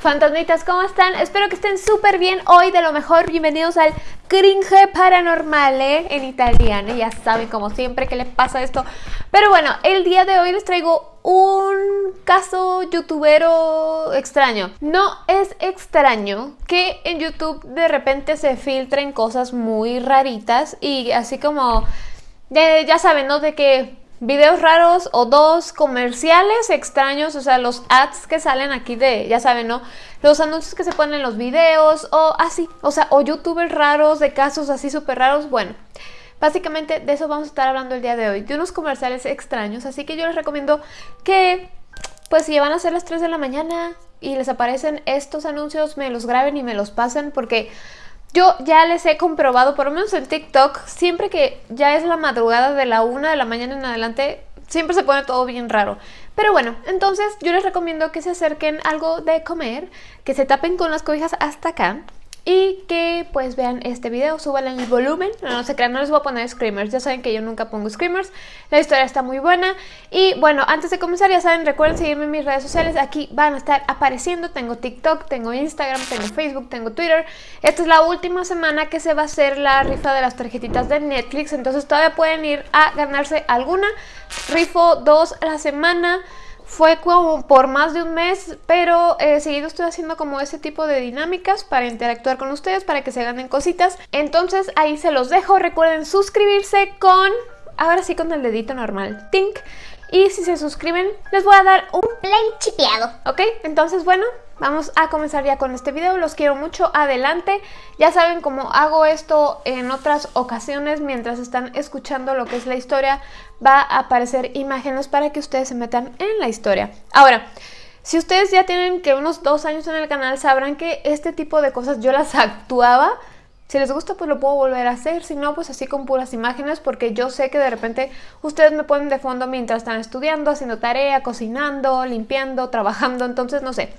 Fantasmitas, ¿cómo están? Espero que estén súper bien hoy, de lo mejor. Bienvenidos al Cringe Paranormal en italiano. Ya saben, como siempre, que les pasa esto. Pero bueno, el día de hoy les traigo un caso youtubero extraño. No es extraño que en YouTube de repente se filtren cosas muy raritas y así como, ya saben, ¿no? De que videos raros o dos comerciales extraños, o sea, los ads que salen aquí de, ya saben, ¿no? Los anuncios que se ponen en los videos o así, o sea, o youtubers raros de casos así súper raros, bueno. Básicamente de eso vamos a estar hablando el día de hoy, de unos comerciales extraños, así que yo les recomiendo que, pues si van a ser las 3 de la mañana y les aparecen estos anuncios, me los graben y me los pasen porque yo ya les he comprobado, por lo menos en TikTok, siempre que ya es la madrugada de la una de la mañana en adelante, siempre se pone todo bien raro. Pero bueno, entonces yo les recomiendo que se acerquen algo de comer, que se tapen con las cobijas hasta acá y que pues vean este video, suban el volumen, no, se crean, no les voy a poner screamers, ya saben que yo nunca pongo screamers, la historia está muy buena. Y bueno, antes de comenzar ya saben, recuerden seguirme en mis redes sociales, aquí van a estar apareciendo, tengo TikTok, tengo Instagram, tengo Facebook, tengo Twitter, esta es la última semana que se va a hacer la rifa de las tarjetitas de Netflix, entonces todavía pueden ir a ganarse alguna, rifo dos a la semana, fue como por más de un mes, pero eh, seguido estoy haciendo como ese tipo de dinámicas para interactuar con ustedes, para que se ganen cositas. Entonces ahí se los dejo. Recuerden suscribirse con... Ahora sí con el dedito normal. Tink. Y si se suscriben, les voy a dar un play chipeado. ¿Ok? Entonces, bueno, vamos a comenzar ya con este video. Los quiero mucho. Adelante. Ya saben cómo hago esto en otras ocasiones. Mientras están escuchando lo que es la historia, va a aparecer imágenes para que ustedes se metan en la historia. Ahora... Si ustedes ya tienen que unos dos años en el canal, sabrán que este tipo de cosas yo las actuaba si les gusta, pues lo puedo volver a hacer. Si no, pues así con puras imágenes, porque yo sé que de repente ustedes me ponen de fondo mientras están estudiando, haciendo tarea, cocinando, limpiando, trabajando. Entonces, no sé.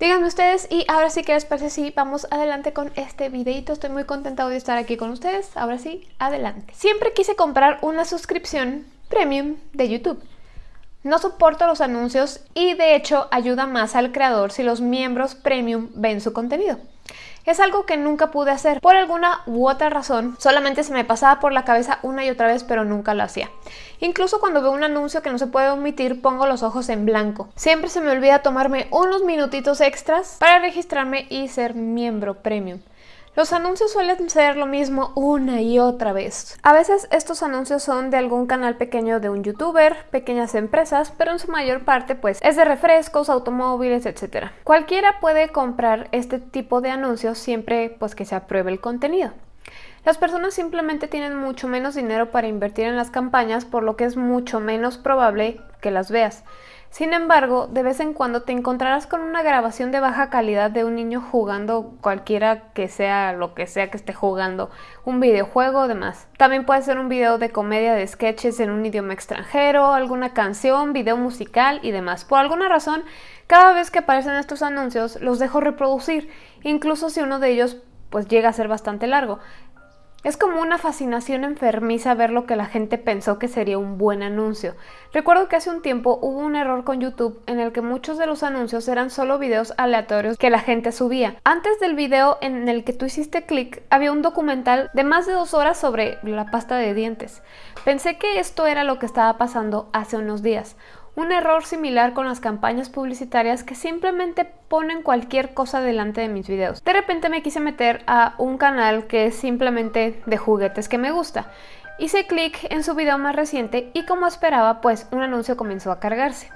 Díganme ustedes y ahora sí que les parece si vamos adelante con este videito. Estoy muy contenta de estar aquí con ustedes. Ahora sí, adelante. Siempre quise comprar una suscripción premium de YouTube. No soporto los anuncios y de hecho ayuda más al creador si los miembros premium ven su contenido. Es algo que nunca pude hacer. Por alguna u otra razón, solamente se me pasaba por la cabeza una y otra vez, pero nunca lo hacía. Incluso cuando veo un anuncio que no se puede omitir, pongo los ojos en blanco. Siempre se me olvida tomarme unos minutitos extras para registrarme y ser miembro premium. Los anuncios suelen ser lo mismo una y otra vez. A veces estos anuncios son de algún canal pequeño de un youtuber, pequeñas empresas, pero en su mayor parte pues es de refrescos, automóviles, etc. Cualquiera puede comprar este tipo de anuncios siempre pues que se apruebe el contenido. Las personas simplemente tienen mucho menos dinero para invertir en las campañas, por lo que es mucho menos probable que las veas. Sin embargo, de vez en cuando te encontrarás con una grabación de baja calidad de un niño jugando cualquiera que sea lo que sea que esté jugando, un videojuego o demás. También puede ser un video de comedia de sketches en un idioma extranjero, alguna canción, video musical y demás. Por alguna razón, cada vez que aparecen estos anuncios los dejo reproducir, incluso si uno de ellos pues llega a ser bastante largo. Es como una fascinación enfermiza ver lo que la gente pensó que sería un buen anuncio. Recuerdo que hace un tiempo hubo un error con YouTube en el que muchos de los anuncios eran solo videos aleatorios que la gente subía. Antes del video en el que tú hiciste clic, había un documental de más de dos horas sobre la pasta de dientes. Pensé que esto era lo que estaba pasando hace unos días. Un error similar con las campañas publicitarias que simplemente ponen cualquier cosa delante de mis videos. De repente me quise meter a un canal que es simplemente de juguetes que me gusta. Hice clic en su video más reciente y como esperaba, pues un anuncio comenzó a cargarse.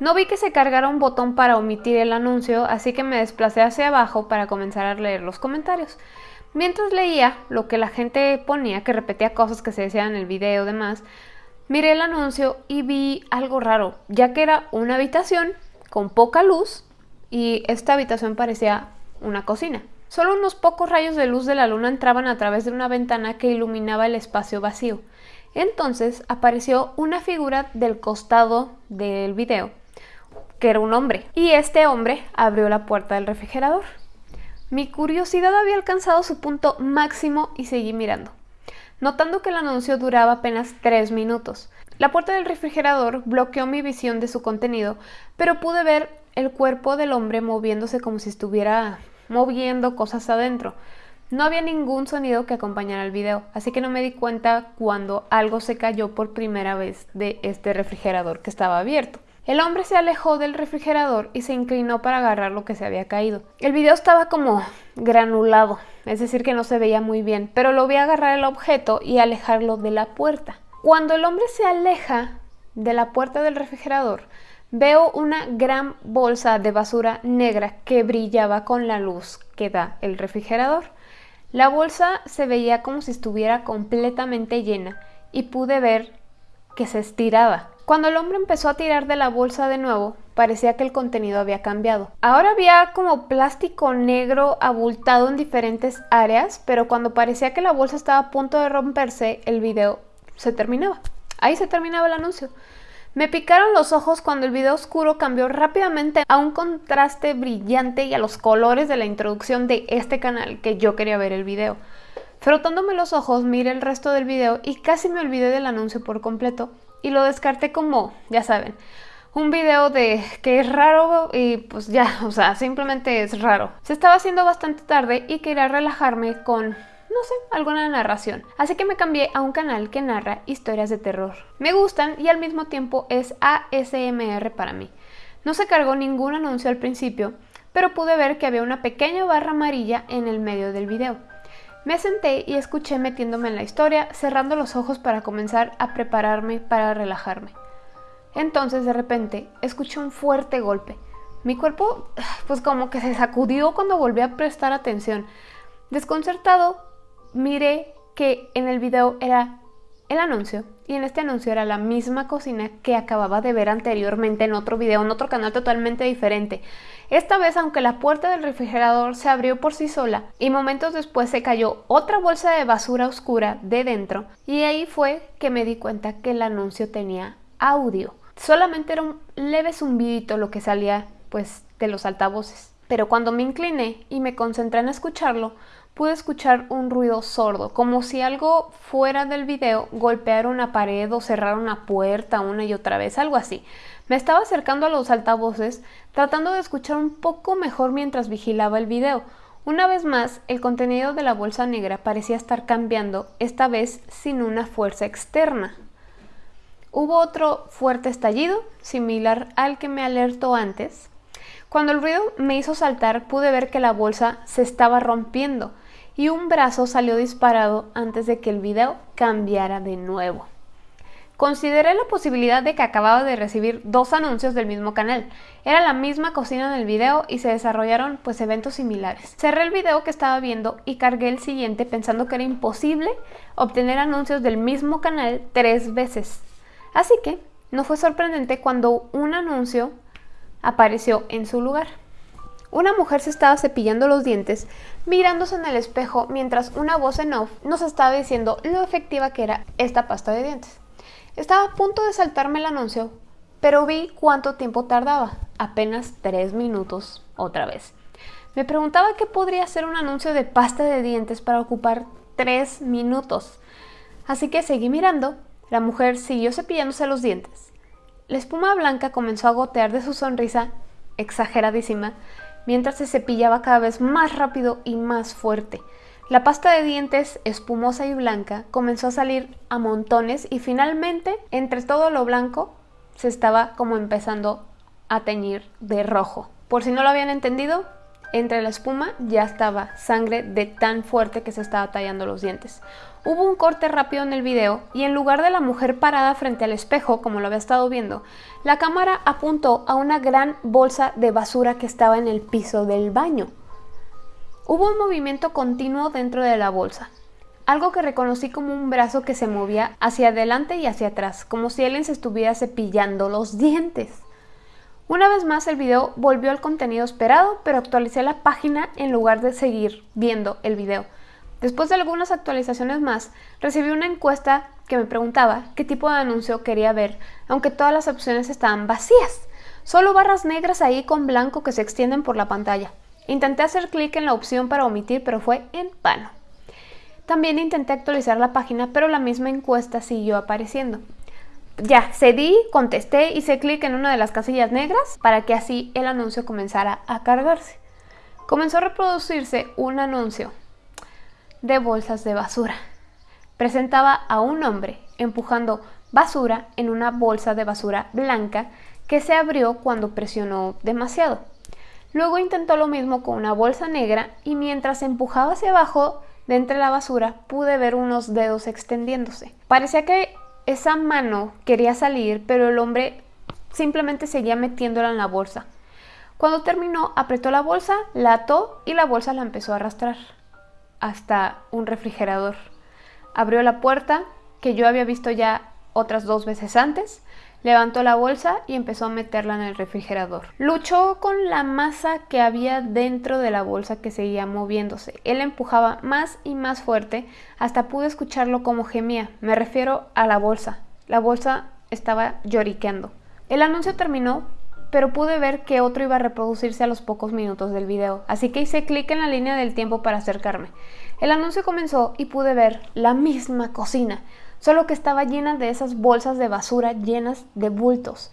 No vi que se cargara un botón para omitir el anuncio, así que me desplacé hacia abajo para comenzar a leer los comentarios. Mientras leía lo que la gente ponía, que repetía cosas que se decían en el video y demás, Miré el anuncio y vi algo raro, ya que era una habitación con poca luz y esta habitación parecía una cocina. Solo unos pocos rayos de luz de la luna entraban a través de una ventana que iluminaba el espacio vacío. Entonces apareció una figura del costado del video, que era un hombre, y este hombre abrió la puerta del refrigerador. Mi curiosidad había alcanzado su punto máximo y seguí mirando notando que el anuncio duraba apenas 3 minutos. La puerta del refrigerador bloqueó mi visión de su contenido, pero pude ver el cuerpo del hombre moviéndose como si estuviera moviendo cosas adentro. No había ningún sonido que acompañara el video, así que no me di cuenta cuando algo se cayó por primera vez de este refrigerador que estaba abierto. El hombre se alejó del refrigerador y se inclinó para agarrar lo que se había caído. El video estaba como granulado, es decir que no se veía muy bien, pero lo vi agarrar el objeto y alejarlo de la puerta. Cuando el hombre se aleja de la puerta del refrigerador, veo una gran bolsa de basura negra que brillaba con la luz que da el refrigerador. La bolsa se veía como si estuviera completamente llena y pude ver que se estiraba. Cuando el hombre empezó a tirar de la bolsa de nuevo, parecía que el contenido había cambiado. Ahora había como plástico negro abultado en diferentes áreas, pero cuando parecía que la bolsa estaba a punto de romperse, el video se terminaba. Ahí se terminaba el anuncio. Me picaron los ojos cuando el video oscuro cambió rápidamente a un contraste brillante y a los colores de la introducción de este canal que yo quería ver el video. Frotándome los ojos, miré el resto del video y casi me olvidé del anuncio por completo y lo descarté como, ya saben, un video de que es raro y pues ya, o sea, simplemente es raro. Se estaba haciendo bastante tarde y quería relajarme con, no sé, alguna narración. Así que me cambié a un canal que narra historias de terror. Me gustan y al mismo tiempo es ASMR para mí. No se cargó ningún anuncio al principio, pero pude ver que había una pequeña barra amarilla en el medio del video. Me senté y escuché metiéndome en la historia, cerrando los ojos para comenzar a prepararme para relajarme. Entonces de repente escuché un fuerte golpe. Mi cuerpo pues como que se sacudió cuando volví a prestar atención. Desconcertado, miré que en el video era el anuncio y en este anuncio era la misma cocina que acababa de ver anteriormente en otro video, en otro canal totalmente diferente. Esta vez, aunque la puerta del refrigerador se abrió por sí sola y momentos después se cayó otra bolsa de basura oscura de dentro, y ahí fue que me di cuenta que el anuncio tenía audio. Solamente era un leve zumbidito lo que salía pues de los altavoces. Pero cuando me incliné y me concentré en escucharlo, pude escuchar un ruido sordo, como si algo fuera del video golpeara una pared o cerrara una puerta una y otra vez, algo así. Me estaba acercando a los altavoces, tratando de escuchar un poco mejor mientras vigilaba el video. Una vez más, el contenido de la bolsa negra parecía estar cambiando, esta vez sin una fuerza externa. Hubo otro fuerte estallido, similar al que me alertó antes. Cuando el ruido me hizo saltar, pude ver que la bolsa se estaba rompiendo y un brazo salió disparado antes de que el video cambiara de nuevo. Consideré la posibilidad de que acababa de recibir dos anuncios del mismo canal. Era la misma cocina en el video y se desarrollaron pues eventos similares. Cerré el video que estaba viendo y cargué el siguiente pensando que era imposible obtener anuncios del mismo canal tres veces. Así que no fue sorprendente cuando un anuncio apareció en su lugar. Una mujer se estaba cepillando los dientes mirándose en el espejo mientras una voz en off nos estaba diciendo lo efectiva que era esta pasta de dientes. Estaba a punto de saltarme el anuncio, pero vi cuánto tiempo tardaba, apenas tres minutos otra vez. Me preguntaba qué podría ser un anuncio de pasta de dientes para ocupar tres minutos. Así que seguí mirando, la mujer siguió cepillándose los dientes. La espuma blanca comenzó a gotear de su sonrisa exageradísima mientras se cepillaba cada vez más rápido y más fuerte. La pasta de dientes, espumosa y blanca, comenzó a salir a montones y finalmente, entre todo lo blanco, se estaba como empezando a teñir de rojo. Por si no lo habían entendido, entre la espuma ya estaba sangre de tan fuerte que se estaba tallando los dientes. Hubo un corte rápido en el video y en lugar de la mujer parada frente al espejo, como lo había estado viendo, la cámara apuntó a una gran bolsa de basura que estaba en el piso del baño. Hubo un movimiento continuo dentro de la bolsa, algo que reconocí como un brazo que se movía hacia adelante y hacia atrás, como si alguien se estuviera cepillando los dientes. Una vez más el video volvió al contenido esperado, pero actualicé la página en lugar de seguir viendo el video. Después de algunas actualizaciones más, recibí una encuesta que me preguntaba qué tipo de anuncio quería ver, aunque todas las opciones estaban vacías. Solo barras negras ahí con blanco que se extienden por la pantalla. Intenté hacer clic en la opción para omitir, pero fue en vano. También intenté actualizar la página, pero la misma encuesta siguió apareciendo. Ya, cedí, contesté, hice clic en una de las casillas negras para que así el anuncio comenzara a cargarse. Comenzó a reproducirse un anuncio de bolsas de basura. Presentaba a un hombre empujando basura en una bolsa de basura blanca que se abrió cuando presionó demasiado. Luego intentó lo mismo con una bolsa negra y mientras empujaba hacia abajo de entre la basura pude ver unos dedos extendiéndose. Parecía que esa mano quería salir, pero el hombre simplemente seguía metiéndola en la bolsa. Cuando terminó, apretó la bolsa, la ató y la bolsa la empezó a arrastrar hasta un refrigerador. Abrió la puerta, que yo había visto ya otras dos veces antes, levantó la bolsa y empezó a meterla en el refrigerador. Luchó con la masa que había dentro de la bolsa que seguía moviéndose. Él empujaba más y más fuerte hasta pude escucharlo como gemía. Me refiero a la bolsa. La bolsa estaba lloriqueando. El anuncio terminó, pero pude ver que otro iba a reproducirse a los pocos minutos del video, así que hice clic en la línea del tiempo para acercarme. El anuncio comenzó y pude ver la misma cocina, solo que estaba llena de esas bolsas de basura llenas de bultos.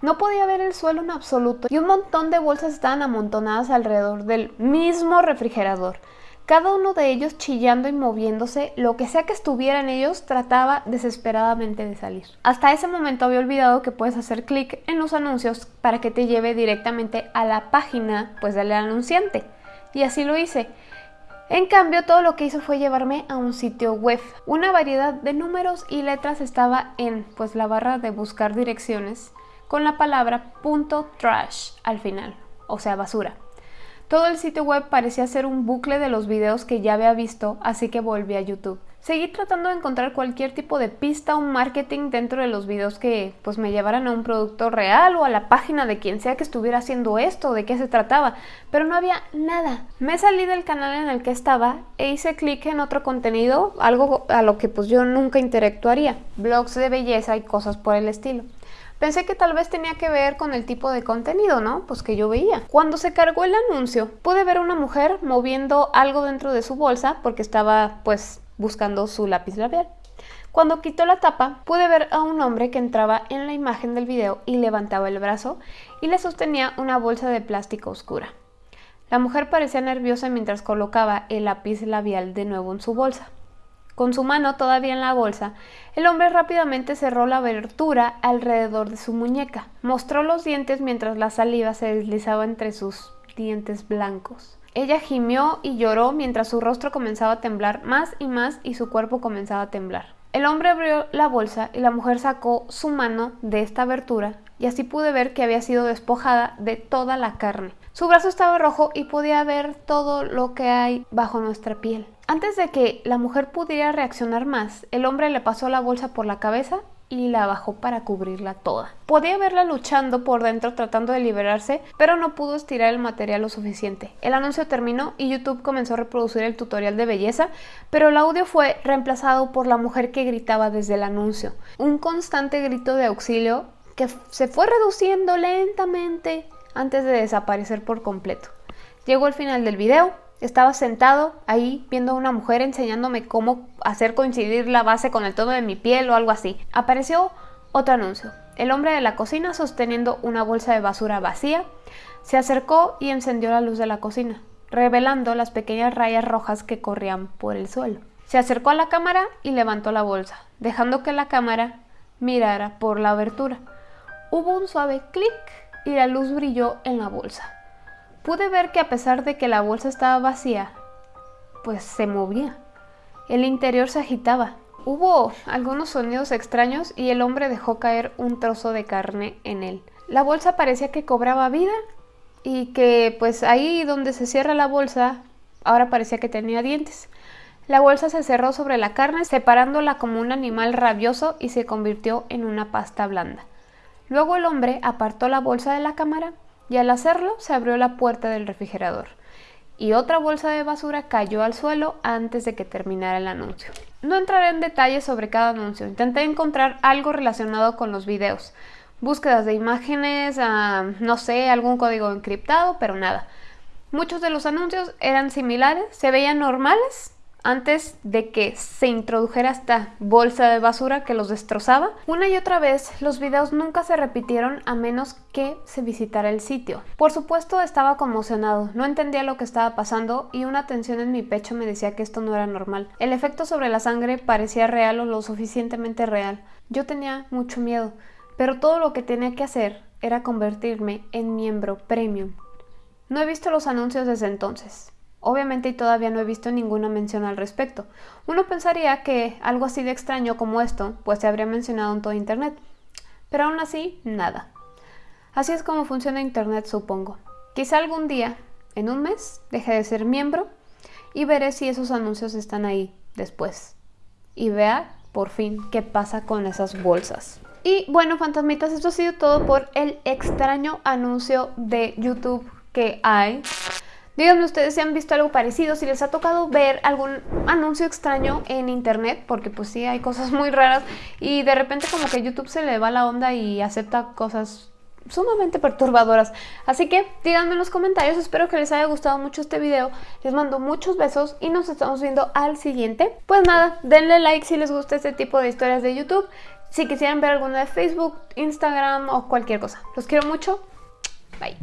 No podía ver el suelo en absoluto y un montón de bolsas estaban amontonadas alrededor del mismo refrigerador. Cada uno de ellos chillando y moviéndose, lo que sea que estuviera en ellos trataba desesperadamente de salir. Hasta ese momento había olvidado que puedes hacer clic en los anuncios para que te lleve directamente a la página pues del anunciante. Y así lo hice. En cambio, todo lo que hizo fue llevarme a un sitio web. Una variedad de números y letras estaba en pues la barra de buscar direcciones con la palabra punto .trash al final, o sea, basura. Todo el sitio web parecía ser un bucle de los videos que ya había visto, así que volví a YouTube. Seguí tratando de encontrar cualquier tipo de pista o marketing dentro de los videos que pues me llevaran a un producto real o a la página de quien sea que estuviera haciendo esto, de qué se trataba, pero no había nada. Me salí del canal en el que estaba e hice clic en otro contenido, algo a lo que pues yo nunca interactuaría, blogs de belleza y cosas por el estilo. Pensé que tal vez tenía que ver con el tipo de contenido, ¿no? Pues que yo veía. Cuando se cargó el anuncio, pude ver una mujer moviendo algo dentro de su bolsa porque estaba pues buscando su lápiz labial. Cuando quitó la tapa, pude ver a un hombre que entraba en la imagen del video y levantaba el brazo y le sostenía una bolsa de plástico oscura. La mujer parecía nerviosa mientras colocaba el lápiz labial de nuevo en su bolsa. Con su mano todavía en la bolsa, el hombre rápidamente cerró la abertura alrededor de su muñeca. Mostró los dientes mientras la saliva se deslizaba entre sus dientes blancos. Ella gimió y lloró mientras su rostro comenzaba a temblar más y más y su cuerpo comenzaba a temblar. El hombre abrió la bolsa y la mujer sacó su mano de esta abertura y así pude ver que había sido despojada de toda la carne. Su brazo estaba rojo y podía ver todo lo que hay bajo nuestra piel. Antes de que la mujer pudiera reaccionar más, el hombre le pasó la bolsa por la cabeza y la bajó para cubrirla toda. Podía verla luchando por dentro tratando de liberarse, pero no pudo estirar el material lo suficiente. El anuncio terminó y YouTube comenzó a reproducir el tutorial de belleza, pero el audio fue reemplazado por la mujer que gritaba desde el anuncio. Un constante grito de auxilio que se fue reduciendo lentamente antes de desaparecer por completo. Llegó el final del video, estaba sentado ahí viendo a una mujer enseñándome cómo hacer coincidir la base con el tono de mi piel o algo así. Apareció otro anuncio. El hombre de la cocina sosteniendo una bolsa de basura vacía se acercó y encendió la luz de la cocina, revelando las pequeñas rayas rojas que corrían por el suelo. Se acercó a la cámara y levantó la bolsa, dejando que la cámara mirara por la abertura. Hubo un suave clic y la luz brilló en la bolsa. Pude ver que a pesar de que la bolsa estaba vacía, pues se movía. El interior se agitaba. Hubo algunos sonidos extraños y el hombre dejó caer un trozo de carne en él. La bolsa parecía que cobraba vida y que pues ahí donde se cierra la bolsa ahora parecía que tenía dientes. La bolsa se cerró sobre la carne separándola como un animal rabioso y se convirtió en una pasta blanda. Luego el hombre apartó la bolsa de la cámara y al hacerlo se abrió la puerta del refrigerador y otra bolsa de basura cayó al suelo antes de que terminara el anuncio. No entraré en detalles sobre cada anuncio, intenté encontrar algo relacionado con los videos, búsquedas de imágenes, ah, no sé, algún código encriptado, pero nada. Muchos de los anuncios eran similares, se veían normales, antes de que se introdujera esta bolsa de basura que los destrozaba. Una y otra vez los videos nunca se repitieron a menos que se visitara el sitio. Por supuesto estaba conmocionado, no entendía lo que estaba pasando y una tensión en mi pecho me decía que esto no era normal. El efecto sobre la sangre parecía real o lo suficientemente real. Yo tenía mucho miedo, pero todo lo que tenía que hacer era convertirme en miembro premium. No he visto los anuncios desde entonces. Obviamente todavía no he visto ninguna mención al respecto. Uno pensaría que algo así de extraño como esto, pues se habría mencionado en todo Internet. Pero aún así, nada. Así es como funciona Internet, supongo. Quizá algún día, en un mes, deje de ser miembro y veré si esos anuncios están ahí después. Y vea, por fin, qué pasa con esas bolsas. Y bueno, fantasmitas, esto ha sido todo por el extraño anuncio de YouTube que hay Díganme ustedes si han visto algo parecido, si les ha tocado ver algún anuncio extraño en internet, porque pues sí, hay cosas muy raras y de repente como que YouTube se le va la onda y acepta cosas sumamente perturbadoras. Así que díganme en los comentarios, espero que les haya gustado mucho este video. Les mando muchos besos y nos estamos viendo al siguiente. Pues nada, denle like si les gusta este tipo de historias de YouTube. Si quisieran ver alguna de Facebook, Instagram o cualquier cosa. Los quiero mucho. Bye.